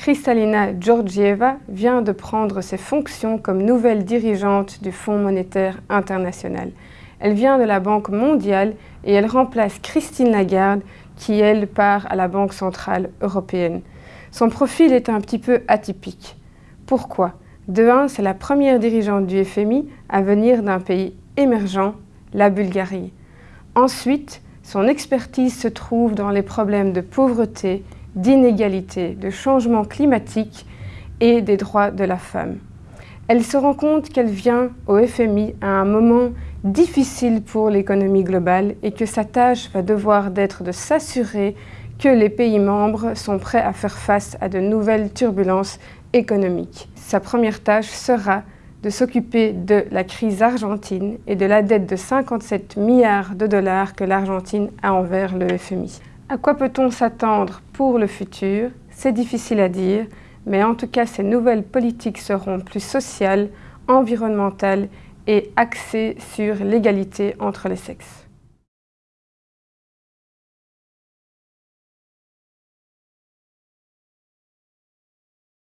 Kristalina Georgieva vient de prendre ses fonctions comme nouvelle dirigeante du Fonds monétaire international. Elle vient de la Banque mondiale et elle remplace Christine Lagarde qui, elle, part à la Banque centrale européenne. Son profil est un petit peu atypique. Pourquoi? De un, c'est la première dirigeante du FMI à venir d'un pays émergent, la Bulgarie. Ensuite, son expertise se trouve dans les problèmes de pauvreté, d'inégalité, de changement climatique et des droits de la femme. Elle se rend compte qu'elle vient au FMI à un moment difficile pour l'économie globale et que sa tâche va devoir d'être de s'assurer que les pays membres sont prêts à faire face à de nouvelles turbulences économiques. Sa première tâche sera de s'occuper de la crise argentine et de la dette de 57 milliards de dollars que l'Argentine a envers le FMI. À quoi peut-on s'attendre pour le futur? C'est difficile à dire, mais en tout cas ces nouvelles politiques seront plus sociales, environnementales et axées sur l'égalité entre les sexes.